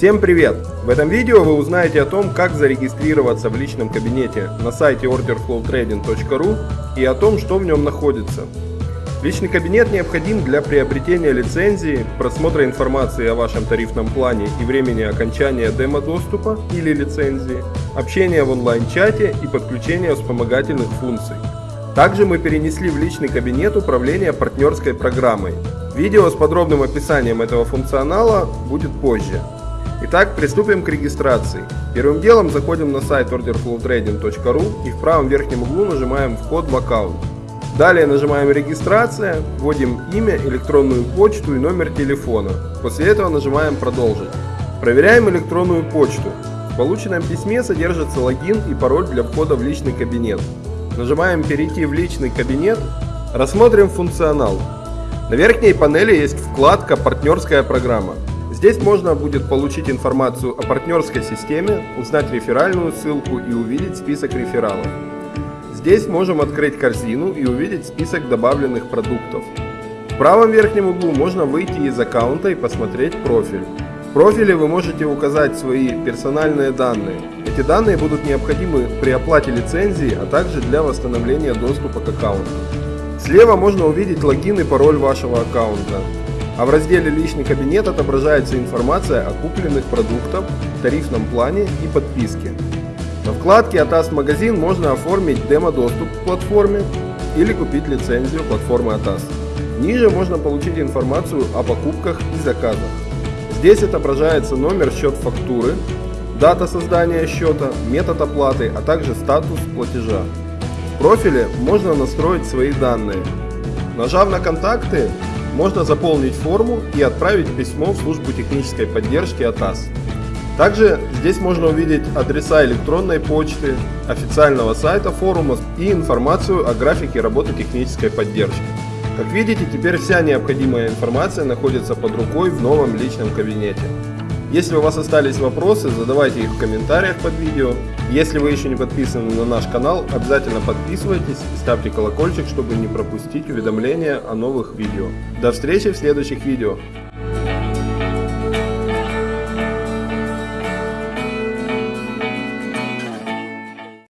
Всем привет! В этом видео вы узнаете о том, как зарегистрироваться в личном кабинете на сайте orderflowtrading.ru и о том, что в нем находится. Личный кабинет необходим для приобретения лицензии, просмотра информации о вашем тарифном плане и времени окончания демо-доступа или лицензии, общения в онлайн-чате и подключения вспомогательных функций. Также мы перенесли в личный кабинет управление партнерской программой. Видео с подробным описанием этого функционала будет позже. Итак, приступим к регистрации. Первым делом заходим на сайт orderflowtrading.ru и в правом верхнем углу нажимаем «Вход в аккаунт». Далее нажимаем «Регистрация», вводим имя, электронную почту и номер телефона. После этого нажимаем «Продолжить». Проверяем электронную почту. В полученном письме содержится логин и пароль для входа в личный кабинет. Нажимаем «Перейти в личный кабинет». Рассмотрим функционал. На верхней панели есть вкладка «Партнерская программа». Здесь можно будет получить информацию о партнерской системе, узнать реферальную ссылку и увидеть список рефералов. Здесь можем открыть корзину и увидеть список добавленных продуктов. В правом верхнем углу можно выйти из аккаунта и посмотреть профиль. В профиле вы можете указать свои персональные данные. Эти данные будут необходимы при оплате лицензии, а также для восстановления доступа к аккаунту. Слева можно увидеть логин и пароль вашего аккаунта а в разделе «Личный кабинет» отображается информация о купленных продуктах, тарифном плане и подписке. На вкладке ATAS Магазин можно оформить демо-доступ к платформе или купить лицензию платформы ATAS. Ниже можно получить информацию о покупках и заказах. Здесь отображается номер счет фактуры, дата создания счета, метод оплаты, а также статус платежа. В профиле можно настроить свои данные. Нажав на контакты, можно заполнить форму и отправить письмо в службу технической поддержки АТАС. Также здесь можно увидеть адреса электронной почты, официального сайта форума и информацию о графике работы технической поддержки. Как видите, теперь вся необходимая информация находится под рукой в новом личном кабинете. Если у вас остались вопросы, задавайте их в комментариях под видео. Если вы еще не подписаны на наш канал, обязательно подписывайтесь и ставьте колокольчик, чтобы не пропустить уведомления о новых видео. До встречи в следующих видео.